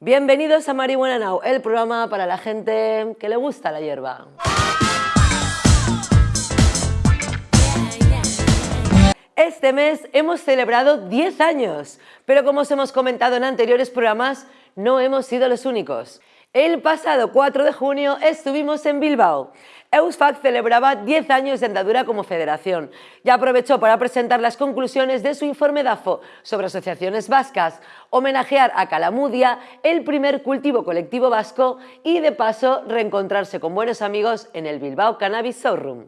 Bienvenidos a Marihuana Now, el programa para la gente que le gusta la hierba. Este mes hemos celebrado 10 años, pero como os hemos comentado en anteriores programas, no hemos sido los únicos. El pasado 4 de junio estuvimos en Bilbao. EUSFAC celebraba 10 años de andadura como federación y aprovechó para presentar las conclusiones de su informe DAFO sobre asociaciones vascas, homenajear a Calamudia, el primer cultivo colectivo vasco y de paso reencontrarse con buenos amigos en el Bilbao Cannabis Showroom.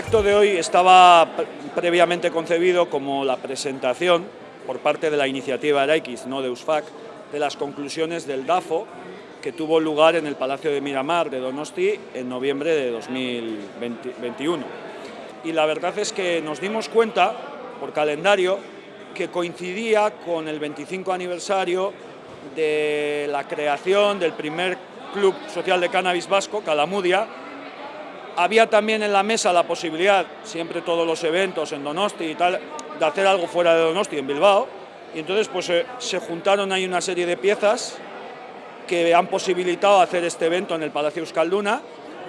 Acto de hoy estaba previamente concebido como la presentación por parte de la iniciativa Araix, no de USFAC, de las conclusiones del DAFO que tuvo lugar en el Palacio de Miramar de Donosti en noviembre de 2021. Y la verdad es que nos dimos cuenta, por calendario, que coincidía con el 25 aniversario de la creación del primer club social de cannabis vasco, Calamudia, había también en la mesa la posibilidad, siempre todos los eventos en Donosti y tal, de hacer algo fuera de Donosti, en Bilbao, y entonces pues eh, se juntaron ahí una serie de piezas que han posibilitado hacer este evento en el Palacio Euskalduna,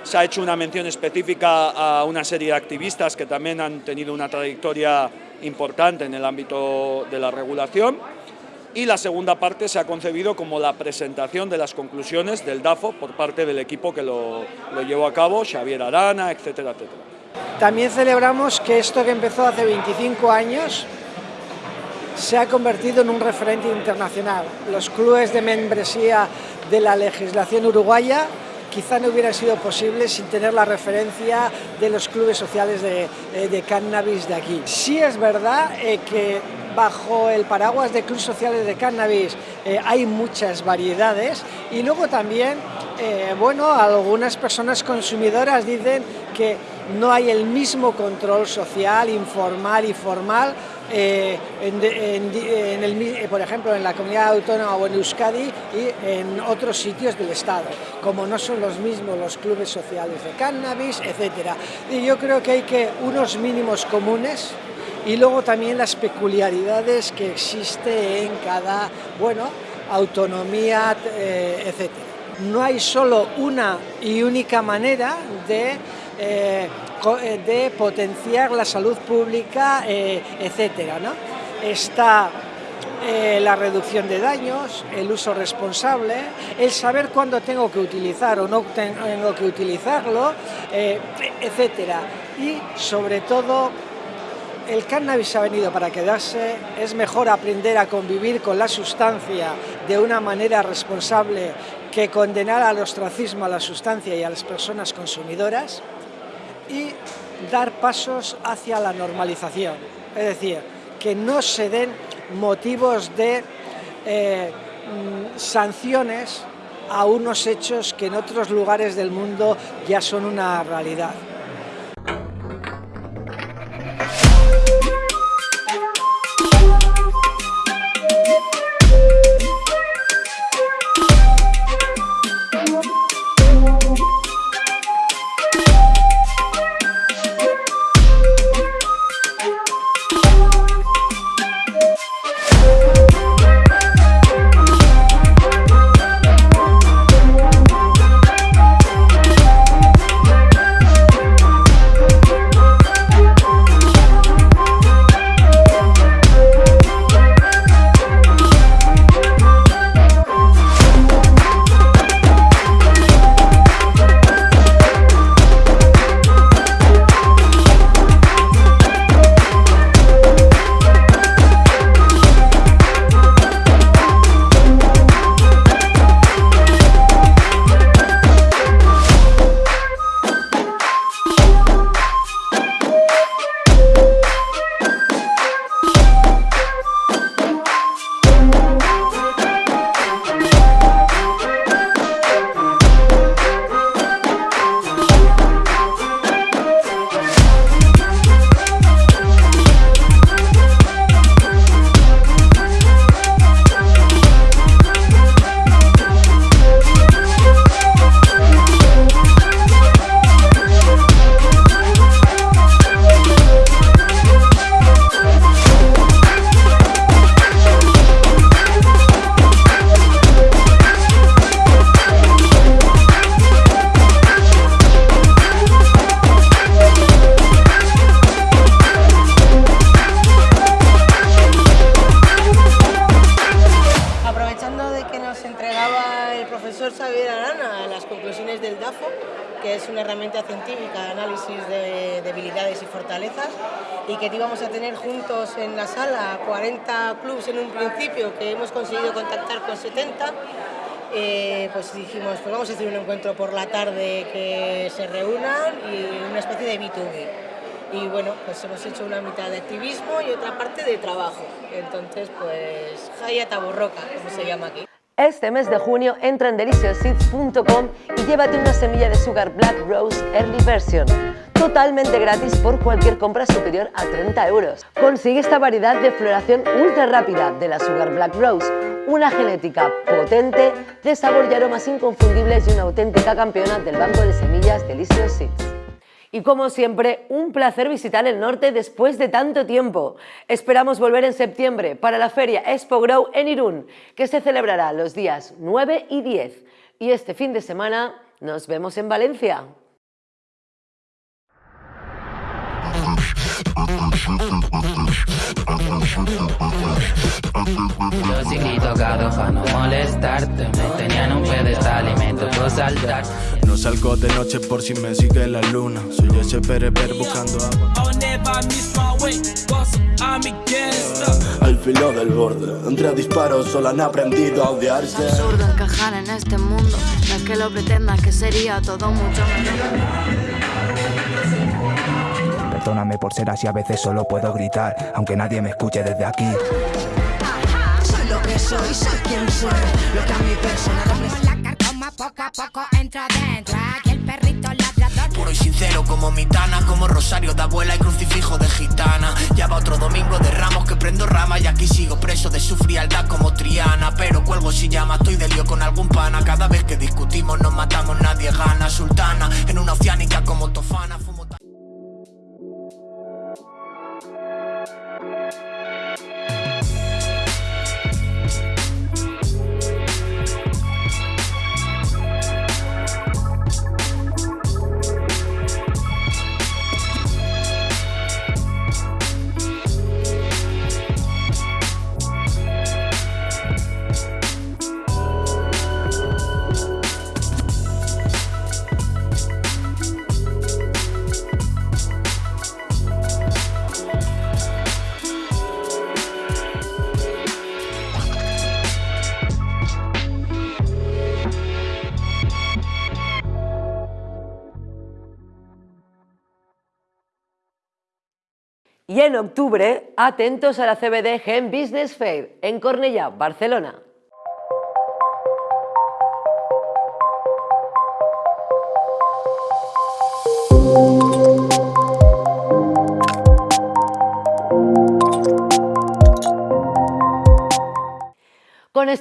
se ha hecho una mención específica a una serie de activistas que también han tenido una trayectoria importante en el ámbito de la regulación, y la segunda parte se ha concebido como la presentación de las conclusiones del DAFO por parte del equipo que lo, lo llevó a cabo, Xavier Arana, etcétera, etcétera. También celebramos que esto que empezó hace 25 años se ha convertido en un referente internacional. Los clubes de membresía de la legislación uruguaya quizá no hubieran sido posibles sin tener la referencia de los clubes sociales de, eh, de cannabis de aquí. Sí es verdad eh, que bajo el paraguas de clubes sociales de cannabis eh, hay muchas variedades y luego también, eh, bueno, algunas personas consumidoras dicen que no hay el mismo control social, informal y formal eh, en, el, por ejemplo, en la comunidad autónoma o en Euskadi y en otros sitios del Estado, como no son los mismos los clubes sociales de cannabis, etc. Y yo creo que hay que unos mínimos comunes y luego también las peculiaridades que existe en cada, bueno, autonomía, eh, etc. No hay solo una y única manera de, eh, de potenciar la salud pública, eh, etc. ¿no? Está eh, la reducción de daños, el uso responsable, el saber cuándo tengo que utilizar o no tengo que utilizarlo, eh, etc. Y sobre todo el cannabis ha venido para quedarse, es mejor aprender a convivir con la sustancia de una manera responsable que condenar al ostracismo a la sustancia y a las personas consumidoras y dar pasos hacia la normalización, es decir, que no se den motivos de eh, sanciones a unos hechos que en otros lugares del mundo ya son una realidad. Científica análisis de debilidades y fortalezas, y que íbamos a tener juntos en la sala 40 clubes en un principio, que hemos conseguido contactar con 70, eh, pues dijimos, pues vamos a hacer un encuentro por la tarde que se reúnan y una especie de B2B y bueno, pues hemos hecho una mitad de activismo y otra parte de trabajo. Entonces, pues Jaya Taborroca, como se llama aquí. Este mes de junio entra en deliciousseeds.com y llévate una semilla de Sugar Black Rose Early Version, totalmente gratis por cualquier compra superior a 30 euros. Consigue esta variedad de floración ultra rápida de la Sugar Black Rose, una genética potente, de sabor y aromas inconfundibles y una auténtica campeona del banco de semillas Delicious Seeds. Y como siempre, un placer visitar el norte después de tanto tiempo. Esperamos volver en septiembre para la feria Expo Grow en Irún, que se celebrará los días 9 y 10. Y este fin de semana nos vemos en Valencia. No molestarte Me tenían un pedestal y me tocó saltar No salgo de noche por si me sigue la luna. Soy ese pereper buscando agua. Al filo del borde Entre disparos solo han aprendido a odiarse. Es absurdo encajar en este mundo No es que lo pretendas que sería todo mucho mejor. Perdóname por ser así, a veces solo puedo gritar, aunque nadie me escuche desde aquí. Soy lo que soy, soy quien soy, lo que a mi persona poco a poco entro dentro, aquí el perrito ladrador. Puro y sincero como mitana, como rosario de abuela y crucifijo de gitana. Ya va otro domingo de ramos que prendo rama y aquí sigo preso de su frialdad como Triana. Pero cuelgo si llama, estoy de lío con algún pana. Cada vez que discutimos nos matamos, nadie gana. Sultana, en una oceánica como Tofana. Y en octubre, atentos a la CBD Gen Business Fair en Cornellà, Barcelona.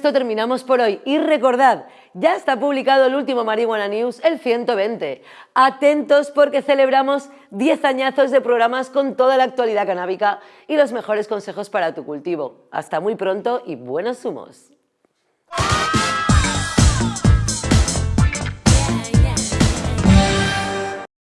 Esto terminamos por hoy y recordad, ya está publicado el último Marihuana News, el 120. Atentos porque celebramos 10 añazos de programas con toda la actualidad canábica y los mejores consejos para tu cultivo. Hasta muy pronto y buenos humos.